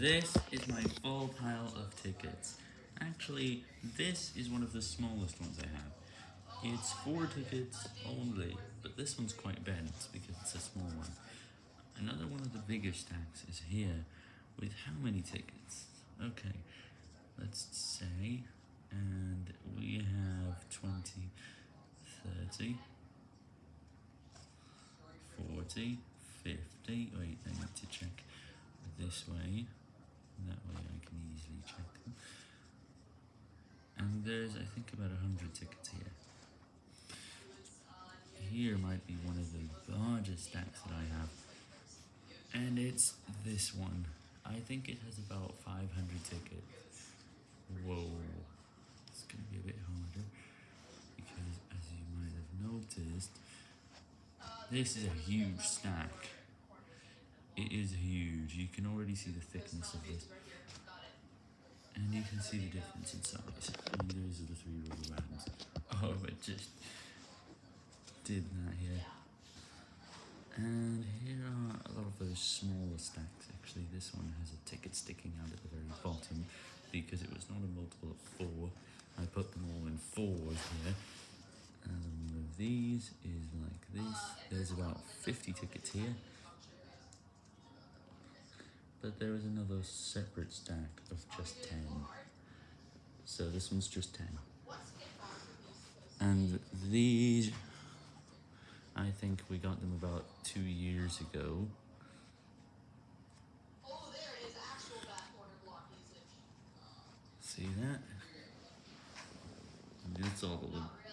This is my full pile of tickets. Actually, this is one of the smallest ones I have. It's four tickets only, but this one's quite bent because it's a small one. Another one of the bigger stacks is here with how many tickets? Okay, let's say, and we have 20, 30, 40, 50, wait, I need to check this way, that way I can easily check them. And there's, I think, about 100 tickets here. Here might be one of the largest stacks that I have, and it's this one. I think it has about 500 tickets. Whoa, it's going to be a bit harder, because as you might have noticed, this is a huge stack. It is huge. You can already see the thickness of this. And you can see the difference in size. And those are the three rubber bands. Oh, it just did that here. And here are a lot of those smaller stacks. Actually, this one has a ticket sticking out at the very bottom because it was not a multiple of four. I put them all in fours here. And one of these is like this. There's about 50 tickets here. But there is another separate stack of just 10. So this one's just 10. And these, I think we got them about two years ago. See that? And it's all of them.